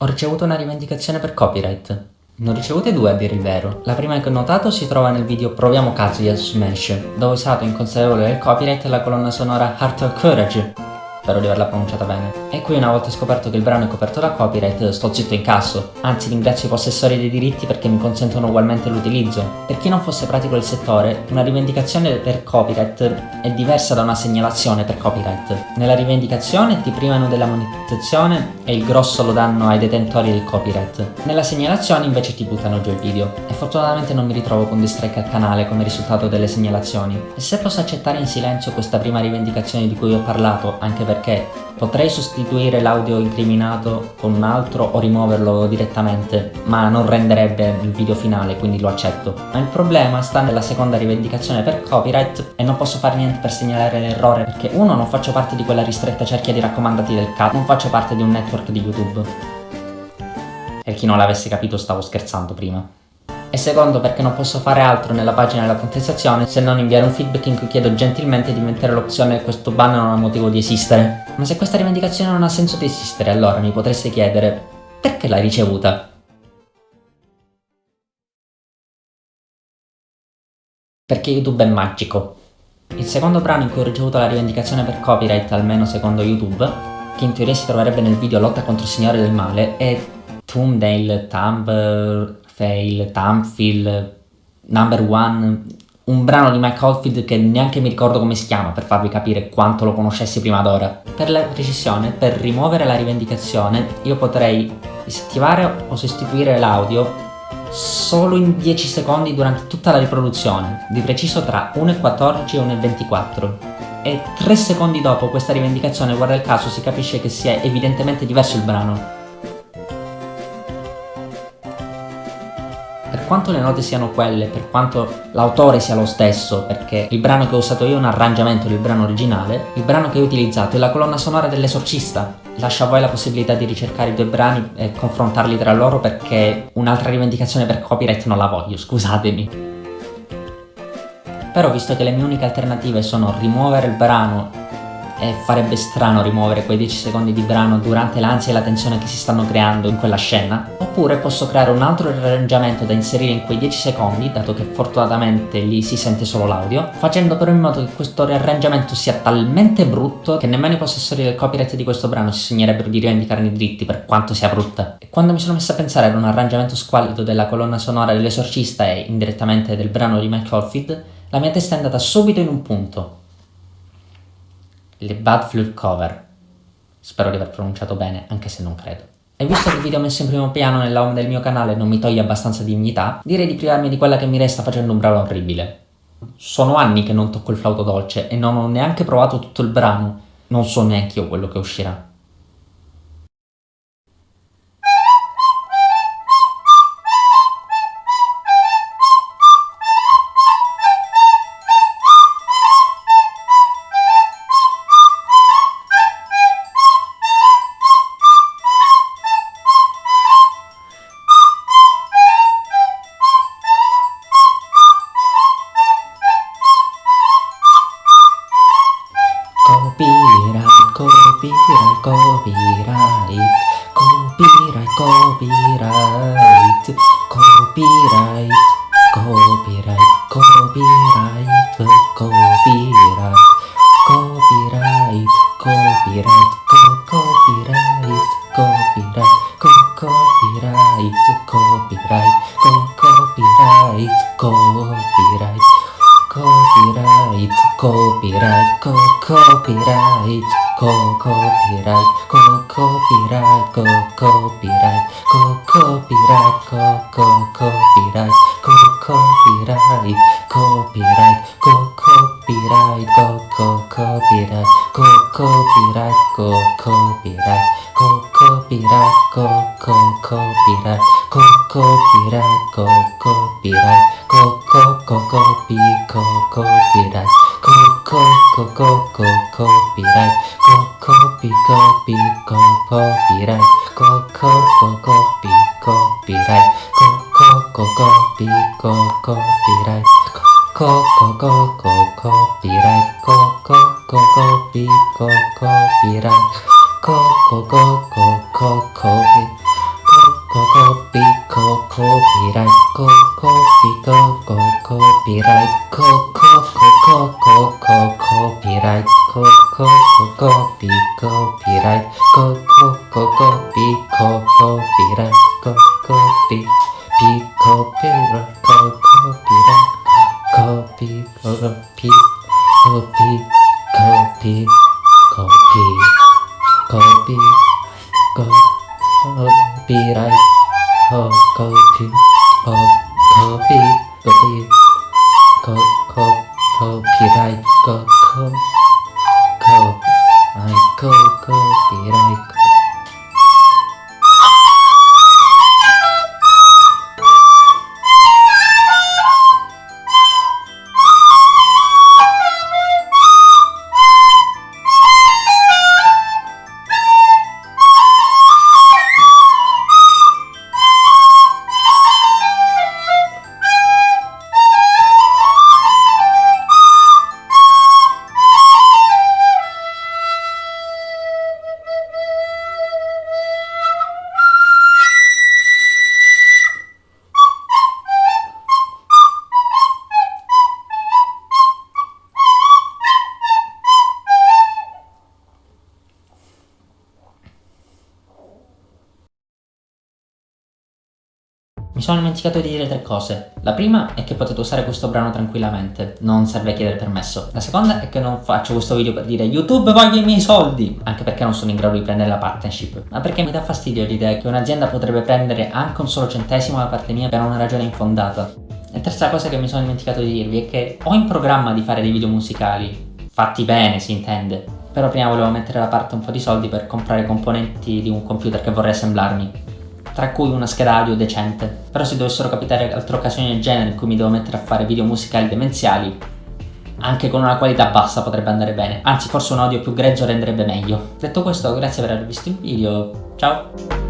Ho ricevuto una rivendicazione per copyright. Ne ho ricevute due a dire il vero. La prima che ho notato si trova nel video Proviamo Kazuya su Smash, dove ho usato inconsapevole del copyright la colonna sonora Heart of Courage, spero di averla pronunciata bene. E qui una volta scoperto che il brano è coperto da copyright sto zitto in casso, anzi ringrazio i possessori dei diritti perché mi consentono ugualmente l'utilizzo. Per chi non fosse pratico del settore, una rivendicazione per copyright è diversa da una segnalazione per copyright. Nella rivendicazione ti privano della monetizzazione e il grosso lo danno ai detentori del copyright. Nella segnalazione invece ti buttano giù il video. E fortunatamente non mi ritrovo con distrike al canale come risultato delle segnalazioni. E se posso accettare in silenzio questa prima rivendicazione di cui ho parlato, anche perché perché potrei sostituire l'audio incriminato con un altro o rimuoverlo direttamente, ma non renderebbe il video finale, quindi lo accetto. Ma il problema sta nella seconda rivendicazione per copyright e non posso fare niente per segnalare l'errore perché uno non faccio parte di quella ristretta cerchia di raccomandati del cat, non faccio parte di un network di YouTube. E chi non l'avesse capito stavo scherzando prima e secondo perché non posso fare altro nella pagina della contestazione se non inviare un feedback in cui chiedo gentilmente di mettere l'opzione questo ban non ha motivo di esistere. Ma se questa rivendicazione non ha senso di esistere allora mi potreste chiedere perché l'hai ricevuta? Perché YouTube è magico. Il secondo brano in cui ho ricevuto la rivendicazione per copyright, almeno secondo YouTube, che in teoria si troverebbe nel video Lotta contro il Signore del Male, è Thumbnail Thumb Fail, Tamfield, Number One, un brano di Mike Oldfield che neanche mi ricordo come si chiama per farvi capire quanto lo conoscessi prima d'ora. Per la precisione, per rimuovere la rivendicazione, io potrei disattivare o sostituire l'audio solo in 10 secondi durante tutta la riproduzione, di preciso tra 1.14 e 1.24 e 3 secondi dopo questa rivendicazione, guarda il caso, si capisce che sia evidentemente diverso il brano. Quanto le note siano quelle, per quanto l'autore sia lo stesso, perché il brano che ho usato io è un arrangiamento del brano originale, il brano che ho utilizzato è la colonna sonora dell'esorcista. Lascio a voi la possibilità di ricercare i due brani e confrontarli tra loro perché un'altra rivendicazione per copyright non la voglio, scusatemi. Però visto che le mie uniche alternative sono rimuovere il brano e farebbe strano rimuovere quei 10 secondi di brano durante l'ansia e la tensione che si stanno creando in quella scena, oppure posso creare un altro arrangiamento da inserire in quei 10 secondi, dato che fortunatamente lì si sente solo l'audio, facendo però in modo che questo riarrangiamento sia talmente brutto che nemmeno i possessori del copyright di questo brano si sognerebbero di rivendicarne i diritti per quanto sia brutta. E quando mi sono messo a pensare ad un arrangiamento squallido della colonna sonora dell'esorcista e indirettamente del brano di Mike Oldfield, la mia testa è andata subito in un punto, le Bad Flute Cover. Spero di aver pronunciato bene, anche se non credo. E visto che il video messo in primo piano nella home del mio canale non mi toglie abbastanza dignità, direi di privarmi di quella che mi resta facendo un brano orribile. Sono anni che non tocco il flauto dolce e non ho neanche provato tutto il brano, non so neanche io quello che uscirà. Copyright, copyright, copyright, copyright, copyright, copyright, copyright, copyright, copyright, copyright, copyright, copyright, copyright, copyright, copyright, copyright copyright, copyright, copyright copyright, go copyright, go copyright, go copyright, go copyright, go go copyright, go copyright, copyright, go copyright, go copyright, go copyright, go copyright, go copyright, go go copyright, go copyright, go copyright, go go go copy, go copyright co co co co co copyright, co copy copy co copyright, co co co copy copyright, co co co copy co copyright, co co co co copyright, co co co copy co copyright, co co co co co copy co copy co copyright co copy co co copyright co co co co co copyright co co co copy copyright co co co copy co copyright co copy pi copyright co copyright copy copy copy copy copy copy copyright copyright co Mi sono dimenticato di dire tre cose. La prima è che potete usare questo brano tranquillamente, non serve chiedere permesso. La seconda è che non faccio questo video per dire YouTube voglio i miei soldi, anche perché non sono in grado di prendere la partnership, ma perché mi dà fastidio l'idea che un'azienda potrebbe prendere anche un solo centesimo da parte mia per una ragione infondata. E terza cosa che mi sono dimenticato di dirvi è che ho in programma di fare dei video musicali, fatti bene si intende, però prima volevo mettere da parte un po' di soldi per comprare componenti di un computer che vorrei assemblarmi tra cui una scheda audio decente. Però se dovessero capitare altre occasioni del genere in cui mi devo mettere a fare video musicali demenziali, anche con una qualità bassa potrebbe andare bene, anzi forse un audio più grezzo renderebbe meglio. Detto questo, grazie per aver visto il video, ciao!